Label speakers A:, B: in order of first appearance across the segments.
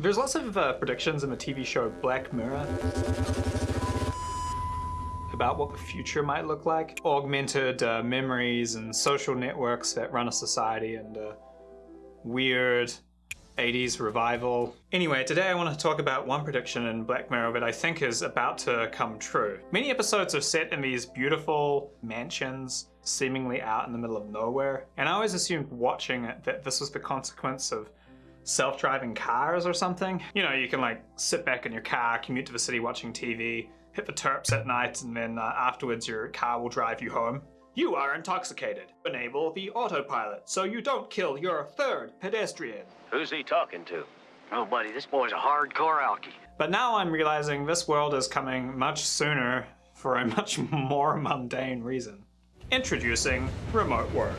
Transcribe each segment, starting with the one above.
A: There's lots of uh, predictions in the TV show Black Mirror about what the future might look like. Augmented uh, memories and social networks that run a society and uh, weird 80s revival. Anyway, today I want to talk about one prediction in Black Mirror that I think is about to come true. Many episodes are set in these beautiful mansions seemingly out in the middle of nowhere, and I always assumed watching it that this was the consequence of self-driving cars or something. You know, you can like sit back in your car, commute to the city watching TV, hit the terps at night, and then uh, afterwards your car will drive you home. You are intoxicated. Enable the autopilot so you don't kill your third pedestrian.
B: Who's he talking to? Oh, buddy, this boy's a hardcore alkie.
A: But now I'm realizing this world is coming much sooner for a much more mundane reason. Introducing remote work.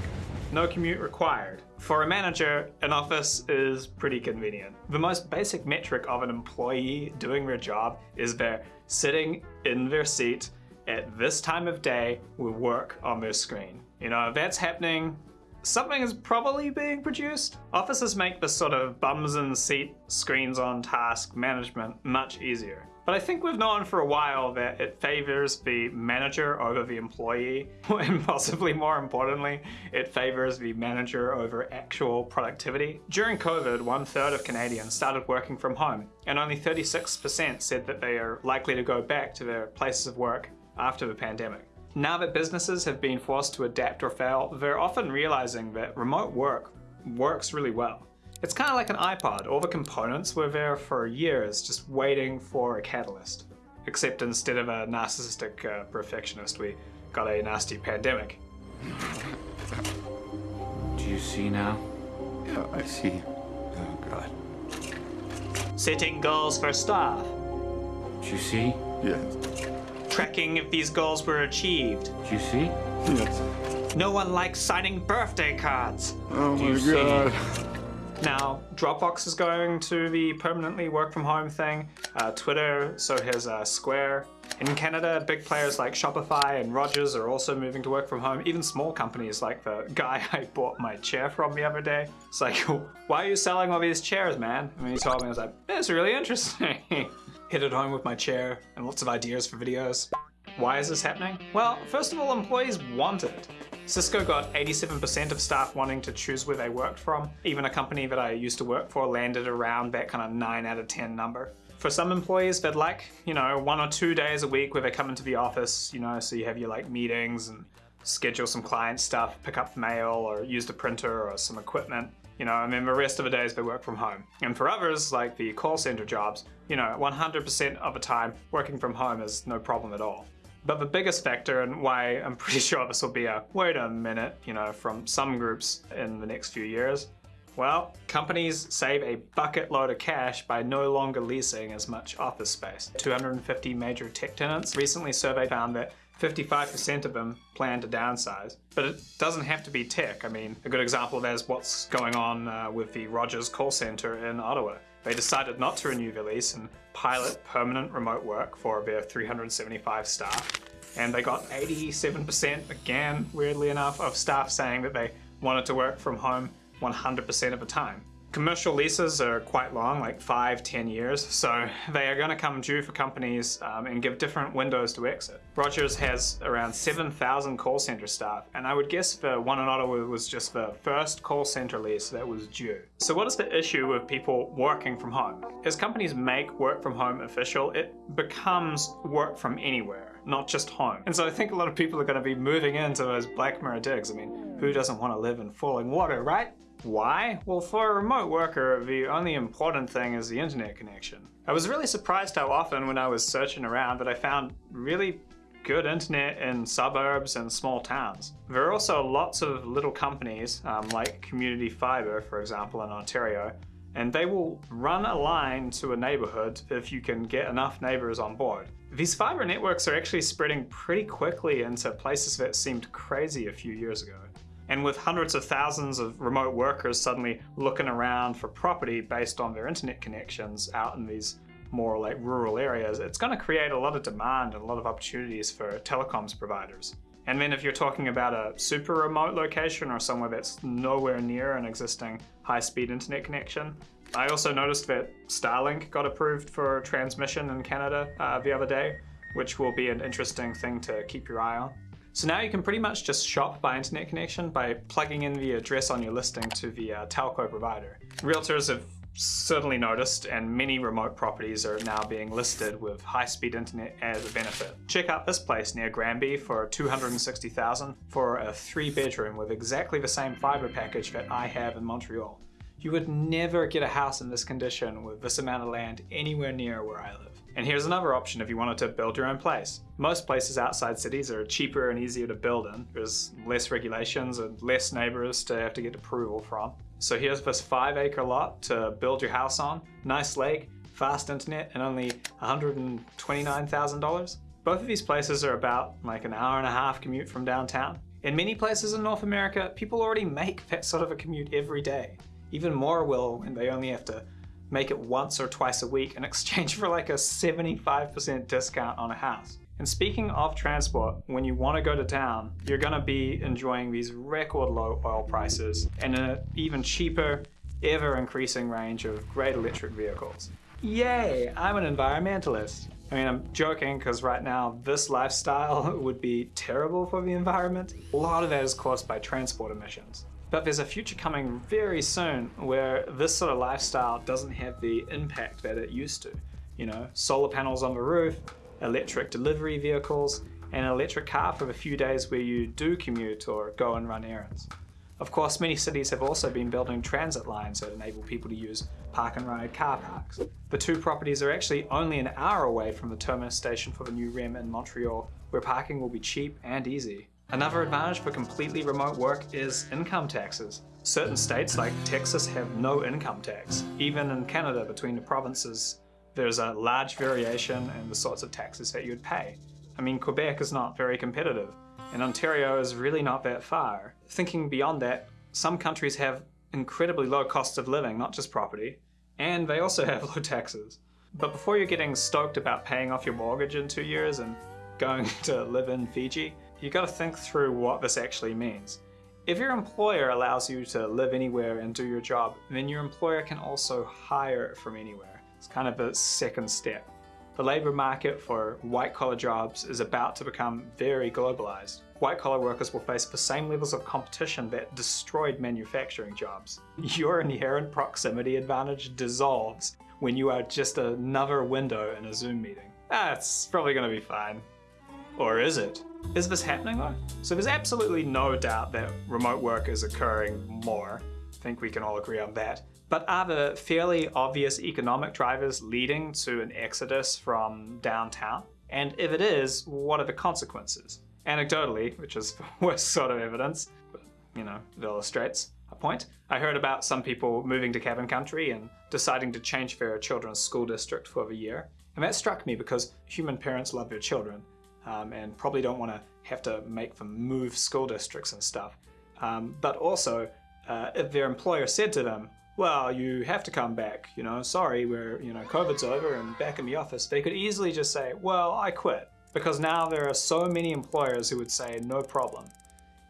A: No commute required. For a manager, an office is pretty convenient. The most basic metric of an employee doing their job is they're sitting in their seat at this time of day with work on their screen. You know, if that's happening, something is probably being produced. Offices make this sort of bums in seat, screens on task management much easier. But I think we've known for a while that it favors the manager over the employee, and possibly more importantly, it favors the manager over actual productivity. During COVID, one third of Canadians started working from home, and only 36% said that they are likely to go back to their places of work after the pandemic. Now that businesses have been forced to adapt or fail, they're often realizing that remote work works really well. It's kind of like an iPod. All the components were there for years, just waiting for a catalyst. Except instead of a narcissistic uh, perfectionist, we got a nasty pandemic.
C: Do you see now?
D: Yeah, I see. Oh, God.
A: Setting goals for staff.
C: Do you see?
D: Yes.
A: Tracking if these goals were achieved.
C: Do you see?
D: Yes.
A: No one likes signing birthday cards.
D: Oh
C: Do
D: my
C: you see?
A: Now, Dropbox is going to the permanently work from home thing. Uh, Twitter, so has uh, Square. In Canada, big players like Shopify and Rogers are also moving to work from home. Even small companies like the guy I bought my chair from the other day. It's like, why are you selling all these chairs, man? And he told me, I was like, that's really interesting. Hit it home with my chair and lots of ideas for videos. Why is this happening? Well, first of all, employees want it. Cisco got 87% of staff wanting to choose where they worked from. Even a company that I used to work for landed around that kind of 9 out of 10 number. For some employees, they'd like, you know, one or two days a week where they come into the office, you know, so you have your like meetings and schedule some client stuff, pick up mail or use the printer or some equipment, you know, and then the rest of the days they work from home. And for others, like the call center jobs, you know, 100% of the time working from home is no problem at all. But the biggest factor and why I'm pretty sure this will be a wait a minute, you know, from some groups in the next few years, well, companies save a bucket load of cash by no longer leasing as much office space. 250 major tech tenants recently surveyed found that 55% of them plan to downsize. But it doesn't have to be tech. I mean, a good example of that is what's going on uh, with the Rogers call center in Ottawa. They decided not to renew their lease and pilot permanent remote work for their 375 staff. And they got 87%, again, weirdly enough, of staff saying that they wanted to work from home 100% of the time. Commercial leases are quite long, like five, 10 years, so they are going to come due for companies um, and give different windows to exit. Rogers has around 7,000 call center staff, and I would guess the one in Ottawa was just the first call center lease that was due. So what is the issue with people working from home? As companies make work from home official, it becomes work from anywhere, not just home. And so I think a lot of people are going to be moving into those Black Mirror digs. I mean, who doesn't want to live in Fallingwater, right? Why? Well, for a remote worker, the only important thing is the internet connection. I was really surprised how often when I was searching around that I found really good internet in suburbs and small towns. There are also lots of little companies, um, like Community Fibre, for example, in Ontario, and they will run a line to a neighborhood if you can get enough neighbors on board. These fiber networks are actually spreading pretty quickly into places that seemed crazy a few years ago. And with hundreds of thousands of remote workers suddenly looking around for property based on their internet connections out in these more like rural areas, it's going to create a lot of demand and a lot of opportunities for telecoms providers. And then if you're talking about a super remote location or somewhere that's nowhere near an existing high-speed internet connection, I also noticed that Starlink got approved for transmission in Canada uh, the other day, which will be an interesting thing to keep your eye on. So now you can pretty much just shop by internet connection by plugging in the address on your listing to the uh, telco provider. Realtors have certainly noticed and many remote properties are now being listed with high-speed internet as a benefit. Check out this place near Granby for 260,000 for a three bedroom with exactly the same fiber package that I have in Montreal. You would never get a house in this condition with this amount of land anywhere near where I live. And here's another option if you wanted to build your own place. Most places outside cities are cheaper and easier to build in. There's less regulations and less neighbors to have to get approval from. So here's this five acre lot to build your house on. Nice lake, fast internet, and only $129,000. Both of these places are about like an hour and a half commute from downtown. In many places in North America, people already make that sort of a commute every day. Even more will when they only have to make it once or twice a week in exchange for like a 75% discount on a house. And speaking of transport, when you want to go to town, you're going to be enjoying these record low oil prices and an even cheaper, ever increasing range of great electric vehicles. Yay, I'm an environmentalist. I mean, I'm joking because right now this lifestyle would be terrible for the environment. A lot of that is caused by transport emissions. But there's a future coming very soon where this sort of lifestyle doesn't have the impact that it used to. You know, solar panels on the roof, electric delivery vehicles, and an electric car for the few days where you do commute or go and run errands. Of course, many cities have also been building transit lines that enable people to use park and ride car parks. The two properties are actually only an hour away from the terminus station for the new REM in Montreal, where parking will be cheap and easy. Another advantage for completely remote work is income taxes. Certain states like Texas have no income tax. Even in Canada, between the provinces, there's a large variation in the sorts of taxes that you'd pay. I mean, Quebec is not very competitive, and Ontario is really not that far. Thinking beyond that, some countries have incredibly low costs of living, not just property, and they also have low taxes. But before you're getting stoked about paying off your mortgage in two years and going to live in Fiji, you got to think through what this actually means. If your employer allows you to live anywhere and do your job, then your employer can also hire from anywhere. It's kind of a second step. The labor market for white collar jobs is about to become very globalized. White collar workers will face the same levels of competition that destroyed manufacturing jobs. Your inherent proximity advantage dissolves when you are just another window in a Zoom meeting. That's probably going to be fine. Or is it? Is this happening though? So there's absolutely no doubt that remote work is occurring more. I think we can all agree on that. But are the fairly obvious economic drivers leading to an exodus from downtown? And if it is, what are the consequences? Anecdotally, which is the worst sort of evidence, but you know, it illustrates a point. I heard about some people moving to cabin country and deciding to change their children's school district for the year. And that struck me because human parents love their children um, and probably don't want to have to make them move school districts and stuff. Um, but also, uh, if their employer said to them, well, you have to come back, you know, sorry, we're, you know, COVID's over and back in the office, they could easily just say, well, I quit. Because now there are so many employers who would say, no problem.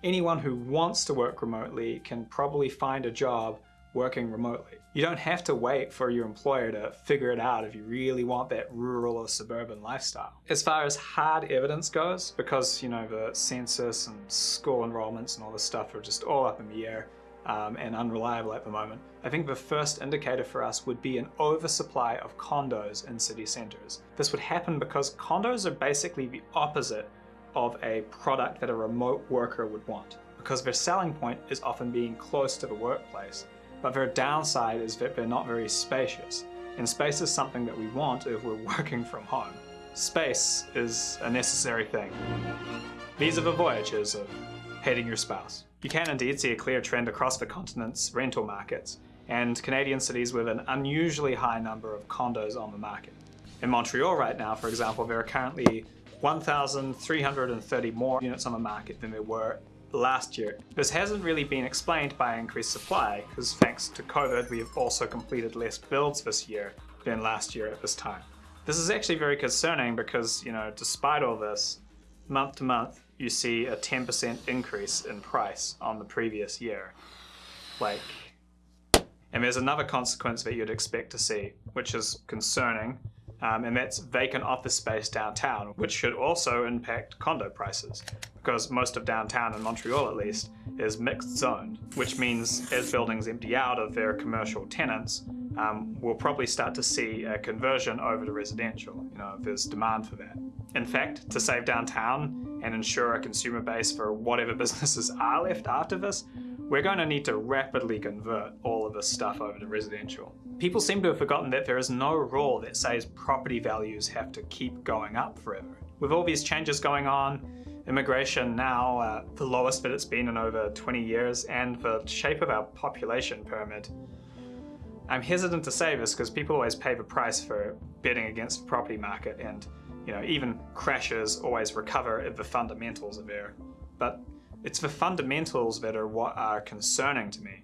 A: Anyone who wants to work remotely can probably find a job working remotely. You don't have to wait for your employer to figure it out if you really want that rural or suburban lifestyle. As far as hard evidence goes, because you know the census and school enrollments and all this stuff are just all up in the air um, and unreliable at the moment, I think the first indicator for us would be an oversupply of condos in city centres. This would happen because condos are basically the opposite of a product that a remote worker would want because their selling point is often being close to the workplace but their downside is that they're not very spacious. And space is something that we want if we're working from home. Space is a necessary thing. These are the voyages of hating your spouse. You can indeed see a clear trend across the continent's rental markets, and Canadian cities with an unusually high number of condos on the market. In Montreal right now, for example, there are currently 1,330 more units on the market than there were last year. This hasn't really been explained by increased supply, because thanks to COVID, we have also completed less builds this year than last year at this time. This is actually very concerning because, you know, despite all this, month to month, you see a 10% increase in price on the previous year. Like, And there's another consequence that you'd expect to see, which is concerning, um, and that's vacant office space downtown, which should also impact condo prices. Because most of downtown, in Montreal at least, is mixed zoned, which means as buildings empty out of their commercial tenants, um, we'll probably start to see a conversion over to residential, you know, if there's demand for that. In fact, to save downtown and ensure a consumer base for whatever businesses are left after this, we're going to need to rapidly convert all of this stuff over to residential. People seem to have forgotten that there is no rule that says property values have to keep going up forever. With all these changes going on, immigration now uh, the lowest that it's been in over 20 years, and the shape of our population pyramid, I'm hesitant to say this because people always pay the price for betting against the property market and you know even crashes always recover if the fundamentals are there. But it's the fundamentals that are what are concerning to me.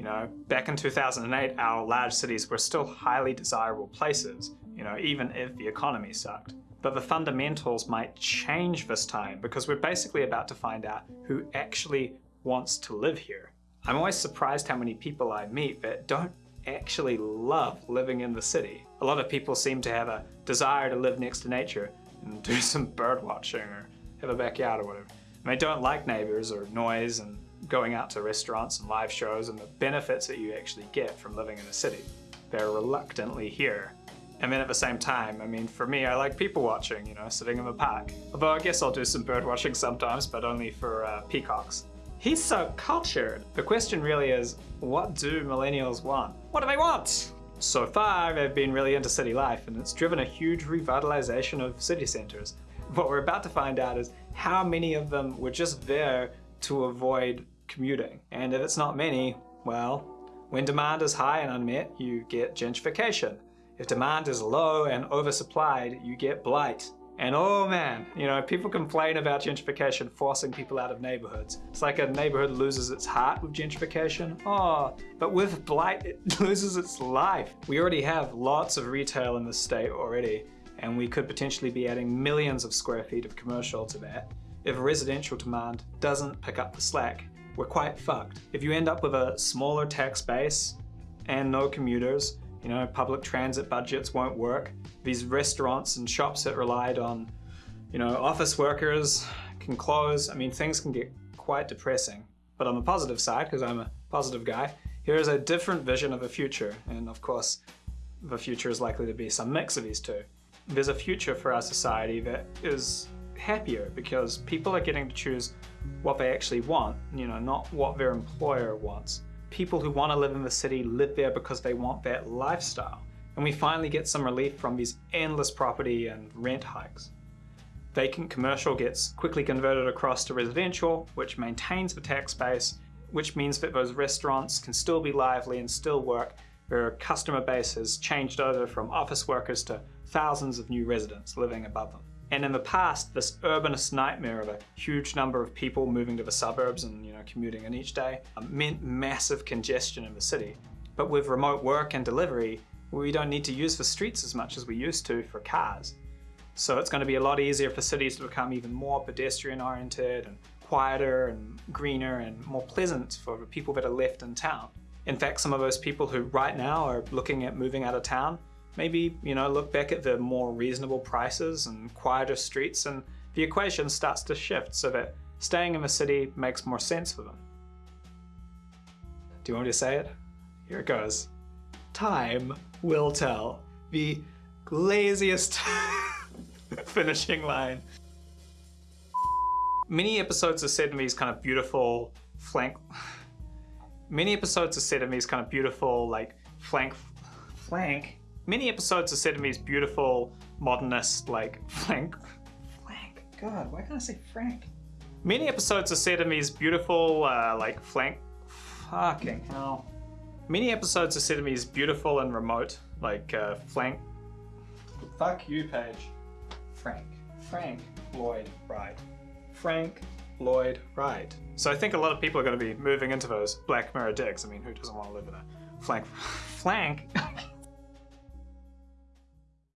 A: You know, back in 2008, our large cities were still highly desirable places, you know, even if the economy sucked. But the fundamentals might change this time because we're basically about to find out who actually wants to live here. I'm always surprised how many people I meet that don't actually love living in the city. A lot of people seem to have a desire to live next to nature and do some bird watching or have a backyard or whatever. And they don't like neighbors or noise and going out to restaurants and live shows and the benefits that you actually get from living in a city. They're reluctantly here. And then at the same time, I mean, for me, I like people watching, you know, sitting in the park. Although I guess I'll do some bird watching sometimes, but only for uh, peacocks. He's so cultured. The question really is, what do millennials want? What do they want? So far, they've been really into city life, and it's driven a huge revitalization of city centers. What we're about to find out is how many of them were just there to avoid commuting. And if it's not many, well, when demand is high and unmet, you get gentrification. If demand is low and oversupplied, you get blight. And oh man, you know, people complain about gentrification forcing people out of neighborhoods. It's like a neighborhood loses its heart with gentrification. Oh, but with blight, it loses its life. We already have lots of retail in the state already, and we could potentially be adding millions of square feet of commercial to that. If residential demand doesn't pick up the slack, we're quite fucked. If you end up with a smaller tax base and no commuters, you know, public transit budgets won't work. These restaurants and shops that relied on, you know, office workers can close. I mean, things can get quite depressing. But on the positive side, because I'm a positive guy, here is a different vision of a future. And of course, the future is likely to be some mix of these two. There's a future for our society that is happier because people are getting to choose what they actually want, you know, not what their employer wants. People who want to live in the city live there because they want that lifestyle. And we finally get some relief from these endless property and rent hikes. Vacant commercial gets quickly converted across to residential, which maintains the tax base, which means that those restaurants can still be lively and still work. Their customer base has changed over from office workers to thousands of new residents living above them. And in the past, this urbanist nightmare of a huge number of people moving to the suburbs and you know commuting in each day um, meant massive congestion in the city. But with remote work and delivery, we don't need to use the streets as much as we used to for cars. So it's going to be a lot easier for cities to become even more pedestrian oriented and quieter and greener and more pleasant for the people that are left in town. In fact, some of those people who right now are looking at moving out of town maybe, you know, look back at the more reasonable prices and quieter streets and the equation starts to shift so that staying in the city makes more sense for them. Do you want me to say it? Here it goes. Time will tell. The laziest finishing line. Many episodes are set in these kind of beautiful flank... Many episodes are set in these kind of beautiful, like, flank... Flank? Many episodes are set in these beautiful, modernist, like, flank... Flank? God, why can't I say Frank? Many episodes are set in these beautiful, uh, like, flank... Fucking hell. Many episodes are set in these beautiful and remote, like, uh, flank... Fuck you, Paige. Frank. Frank Lloyd Wright. Frank Lloyd Wright. So I think a lot of people are going to be moving into those Black Mirror digs. I mean, who doesn't want to live in a flank... Flank?